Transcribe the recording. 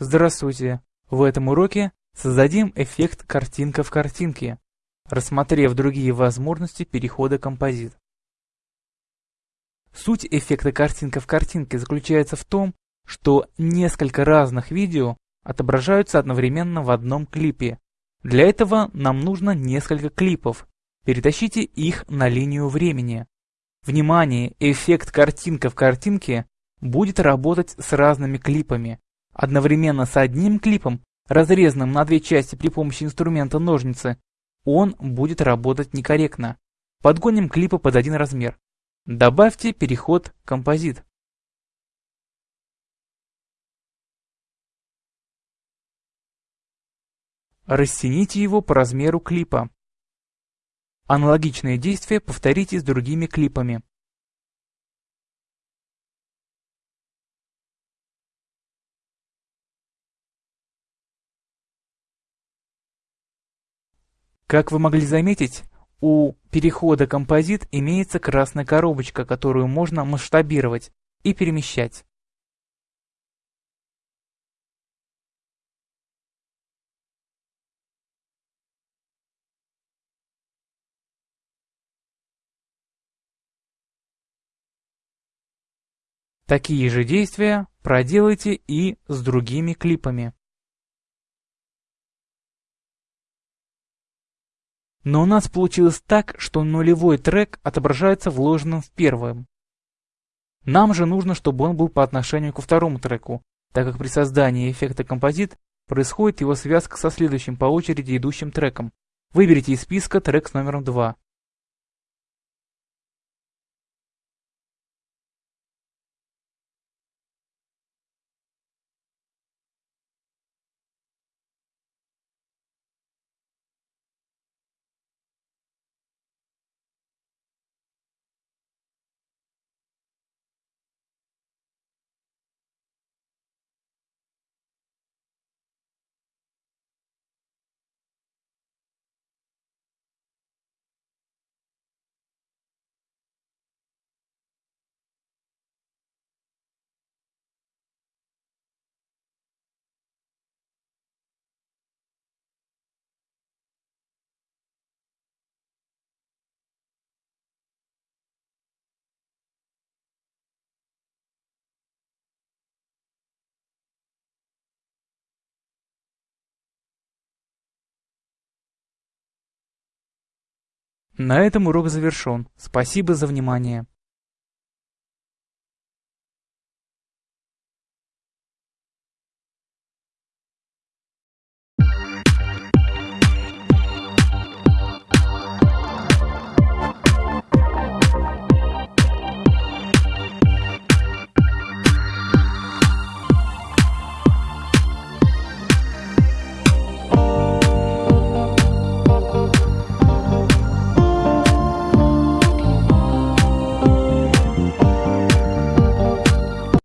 Здравствуйте! В этом уроке создадим эффект картинка в картинке, рассмотрев другие возможности перехода композит. Суть эффекта картинка в картинке заключается в том, что несколько разных видео отображаются одновременно в одном клипе. Для этого нам нужно несколько клипов. Перетащите их на линию времени. Внимание! Эффект картинка в картинке будет работать с разными клипами, одновременно с одним клипом, разрезанным на две части при помощи инструмента ножницы, он будет работать некорректно. Подгоним клипы под один размер. Добавьте переход «Композит». Растяните его по размеру клипа. Аналогичные действия повторите с другими клипами. Как вы могли заметить, у перехода композит имеется красная коробочка, которую можно масштабировать и перемещать. Такие же действия проделайте и с другими клипами. Но у нас получилось так, что нулевой трек отображается вложенным в первым. Нам же нужно, чтобы он был по отношению ко второму треку, так как при создании эффекта композит происходит его связка со следующим по очереди идущим треком. Выберите из списка трек с номером 2. На этом урок завершен. Спасибо за внимание.